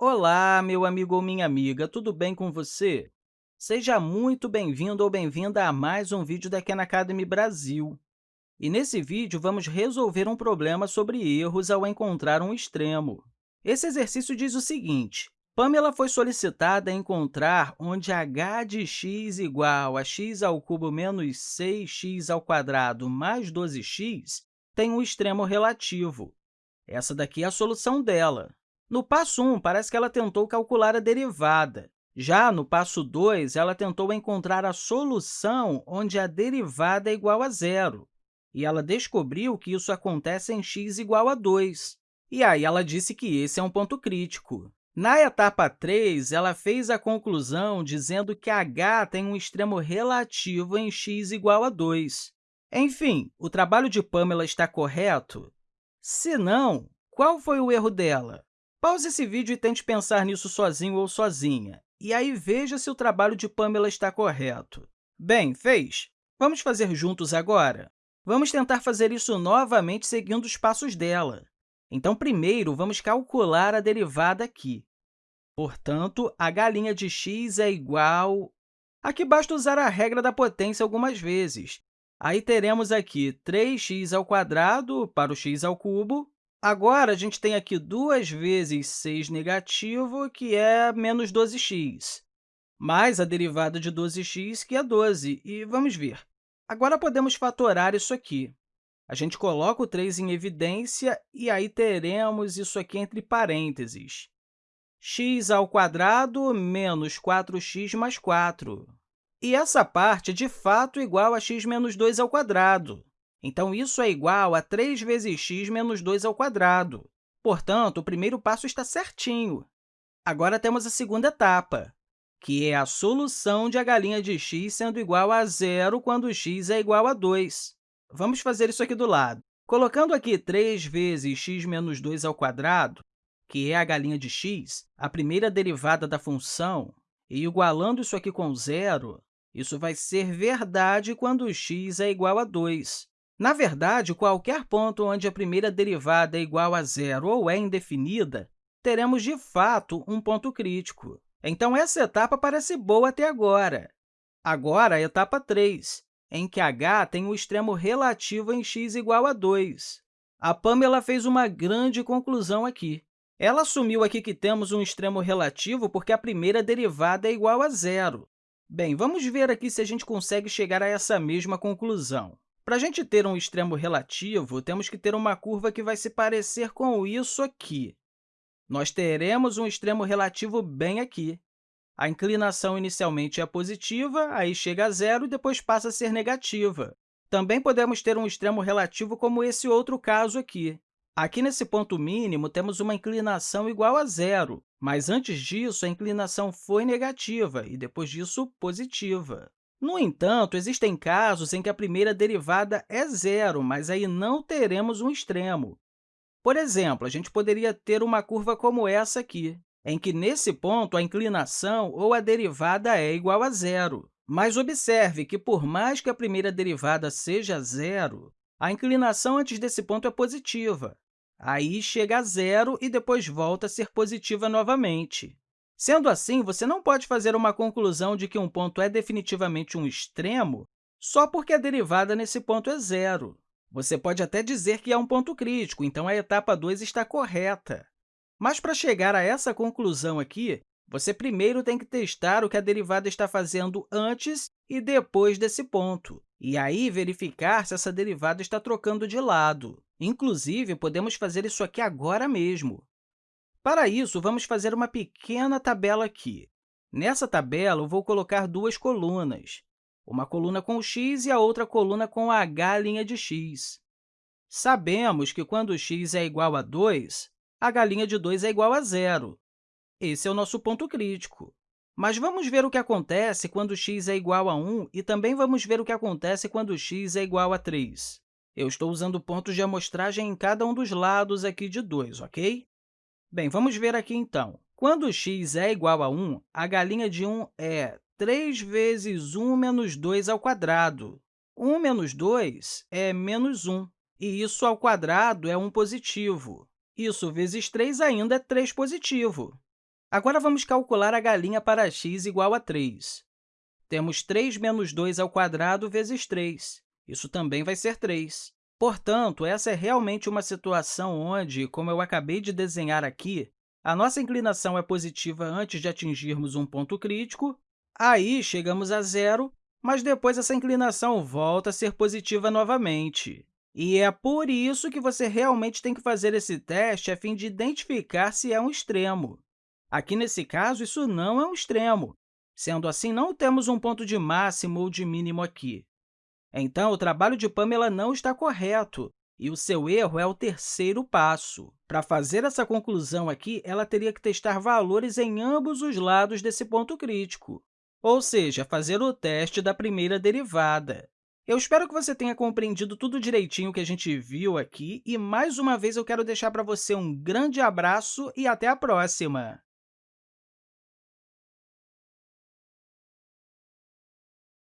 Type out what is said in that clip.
Olá, meu amigo ou minha amiga, tudo bem com você? Seja muito bem-vindo ou bem-vinda a mais um vídeo da Khan Academy Brasil. E nesse vídeo, vamos resolver um problema sobre erros ao encontrar um extremo. Esse exercício diz o seguinte, Pamela foi solicitada a encontrar onde h de x igual a x ao cubo menos 6x ao quadrado mais 12x tem um extremo relativo. Essa daqui é a solução dela. No passo 1, parece que ela tentou calcular a derivada. Já no passo 2, ela tentou encontrar a solução onde a derivada é igual a zero. E ela descobriu que isso acontece em x igual a 2. E aí ela disse que esse é um ponto crítico. Na etapa 3, ela fez a conclusão dizendo que h tem um extremo relativo em x igual a 2. Enfim, o trabalho de Pamela está correto? Se não, qual foi o erro dela? Pause esse vídeo e tente pensar nisso sozinho ou sozinha, e aí veja se o trabalho de Pamela está correto. Bem, fez? Vamos fazer juntos agora? Vamos tentar fazer isso novamente seguindo os passos dela. Então, primeiro, vamos calcular a derivada aqui. Portanto, a galinha de x é igual... Aqui basta usar a regra da potência algumas vezes. Aí teremos aqui 3x ao quadrado para o x ao cubo, Agora, a gente tem aqui 2 vezes 6 negativo, que é menos 12x, mais a derivada de 12x, que é 12. E vamos ver. Agora, podemos fatorar isso aqui. A gente coloca o 3 em evidência e aí teremos isso aqui entre parênteses. x ao menos 4x mais 4. E essa parte é, de fato, igual a x menos 2 ao quadrado. Então, isso é igual a 3 vezes x menos 2 ao quadrado. Portanto, o primeiro passo está certinho. Agora, temos a segunda etapa, que é a solução de galinha de x sendo igual a zero quando x é igual a 2. Vamos fazer isso aqui do lado. Colocando aqui 3 vezes x menos 2 ao quadrado, que é a galinha de x, a primeira derivada da função, e igualando isso aqui com zero, isso vai ser verdade quando x é igual a 2. Na verdade, qualquer ponto onde a primeira derivada é igual a zero ou é indefinida, teremos, de fato, um ponto crítico. Então, essa etapa parece boa até agora. Agora, a etapa 3, em que h tem o extremo relativo em x igual a 2. A Pamela fez uma grande conclusão aqui. Ela assumiu aqui que temos um extremo relativo porque a primeira derivada é igual a zero. Bem, vamos ver aqui se a gente consegue chegar a essa mesma conclusão. Para a gente ter um extremo relativo, temos que ter uma curva que vai se parecer com isso aqui. Nós teremos um extremo relativo bem aqui. A inclinação inicialmente é positiva, aí chega a zero e depois passa a ser negativa. Também podemos ter um extremo relativo como esse outro caso aqui. Aqui, nesse ponto mínimo, temos uma inclinação igual a zero, mas antes disso, a inclinação foi negativa e, depois disso, positiva. No entanto, existem casos em que a primeira derivada é zero, mas aí não teremos um extremo. Por exemplo, a gente poderia ter uma curva como essa aqui, em que, nesse ponto, a inclinação ou a derivada é igual a zero. Mas observe que, por mais que a primeira derivada seja zero, a inclinação antes desse ponto é positiva. Aí chega a zero e depois volta a ser positiva novamente. Sendo assim, você não pode fazer uma conclusão de que um ponto é definitivamente um extremo só porque a derivada nesse ponto é zero. Você pode até dizer que é um ponto crítico, então a etapa 2 está correta. Mas, para chegar a essa conclusão aqui, você primeiro tem que testar o que a derivada está fazendo antes e depois desse ponto, e aí verificar se essa derivada está trocando de lado. Inclusive, podemos fazer isso aqui agora mesmo. Para isso, vamos fazer uma pequena tabela aqui. Nessa tabela, eu vou colocar duas colunas, uma coluna com x e a outra coluna com h' de x. Sabemos que quando x é igual a 2, a galinha de 2 é igual a zero. Esse é o nosso ponto crítico. Mas vamos ver o que acontece quando x é igual a 1 e também vamos ver o que acontece quando x é igual a 3. Eu estou usando pontos de amostragem em cada um dos lados aqui de 2, ok? Bem, vamos ver aqui, então. Quando x é igual a 1, a galinha de 1 é 3 vezes 1 menos 2 ao quadrado. 1 menos 2 é menos 1, e isso ao quadrado é 1 positivo. Isso vezes 3 ainda é 3 positivo. Agora, vamos calcular a galinha para x igual a 3. Temos 3 menos 2 ao quadrado vezes 3. Isso também vai ser 3. Portanto, essa é realmente uma situação onde, como eu acabei de desenhar aqui, a nossa inclinação é positiva antes de atingirmos um ponto crítico, aí chegamos a zero, mas depois essa inclinação volta a ser positiva novamente. E é por isso que você realmente tem que fazer esse teste a fim de identificar se é um extremo. Aqui, nesse caso, isso não é um extremo. Sendo assim, não temos um ponto de máximo ou de mínimo aqui. Então, o trabalho de Pamela não está correto, e o seu erro é o terceiro passo. Para fazer essa conclusão aqui, ela teria que testar valores em ambos os lados desse ponto crítico, ou seja, fazer o teste da primeira derivada. Eu espero que você tenha compreendido tudo direitinho que a gente viu aqui, e, mais uma vez, eu quero deixar para você um grande abraço e até a próxima!